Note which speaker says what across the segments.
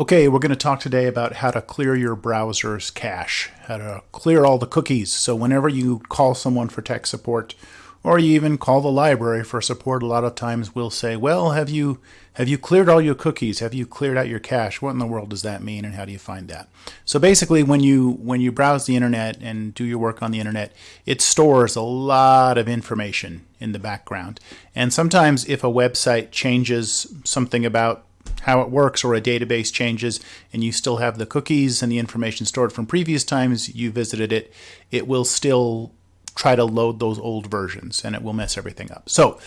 Speaker 1: Okay, we're going to talk today about how to clear your browser's cache, how to clear all the cookies. So whenever you call someone for tech support, or you even call the library for support, a lot of times we'll say, well, have you have you cleared all your cookies? Have you cleared out your cache? What in the world does that mean and how do you find that? So basically when you when you browse the internet and do your work on the internet, it stores a lot of information in the background. And sometimes if a website changes something about how it works or a database changes and you still have the cookies and the information stored from previous times you visited it, it will still try to load those old versions and it will mess everything up. So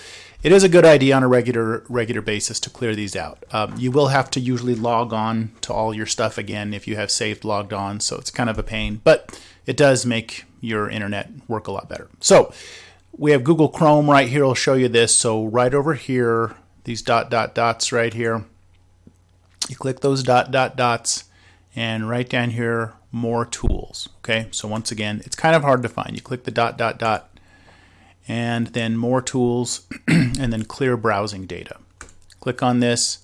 Speaker 1: it is a good idea on a regular regular basis to clear these out. Um, you will have to usually log on to all your stuff again if you have saved logged on, so it's kind of a pain, but it does make your internet work a lot better. So we have Google Chrome right here. I'll show you this. So right over here, these dot dot dots right here, you click those dot dot dots and right down here more tools okay? So once again it's kind of hard to find. You click the dot dot dot and then more tools and then clear browsing data. Click on this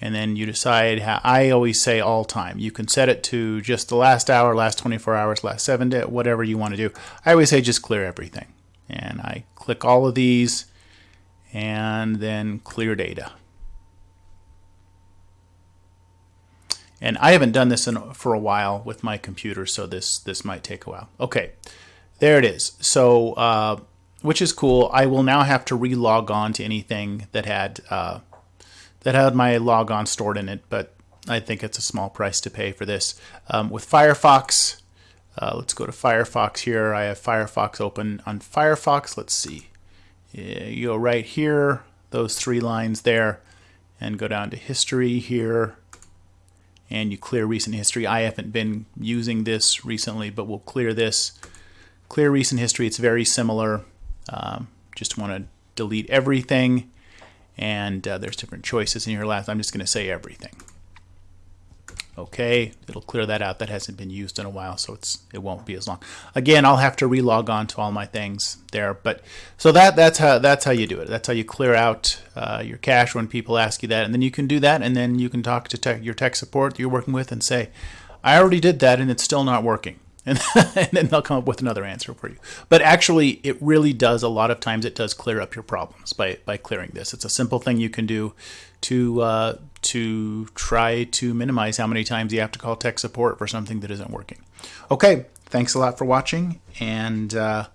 Speaker 1: and then you decide how I always say all time. You can set it to just the last hour last 24 hours last seven day whatever you want to do. I always say just clear everything and I click all of these and then clear data And I haven't done this in, for a while with my computer, so this this might take a while. Okay, there it is. So, uh, which is cool. I will now have to re-log on to anything that had uh, that had my logon stored in it, but I think it's a small price to pay for this. Um, with Firefox, uh, let's go to Firefox here. I have Firefox open on Firefox. Let's see. You go right here, those three lines there, and go down to history here and you clear recent history. I haven't been using this recently, but we'll clear this. Clear recent history, it's very similar. Um, just want to delete everything, and uh, there's different choices in here. Last, I'm just going to say everything. Okay, it'll clear that out. That hasn't been used in a while, so it's it won't be as long. Again, I'll have to relog on to all my things there, but so that that's how that's how you do it. That's how you clear out uh, your cache when people ask you that, and then you can do that, and then you can talk to tech, your tech support that you're working with and say, "I already did that, and it's still not working." And, and then they'll come up with another answer for you. But actually, it really does a lot of times. It does clear up your problems by by clearing this. It's a simple thing you can do to uh, to try to minimize how many times you have to call tech support for something that isn't working. Okay, thanks a lot for watching, and uh,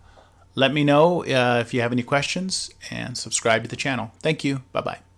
Speaker 1: let me know uh, if you have any questions, and subscribe to the channel. Thank you. Bye bye.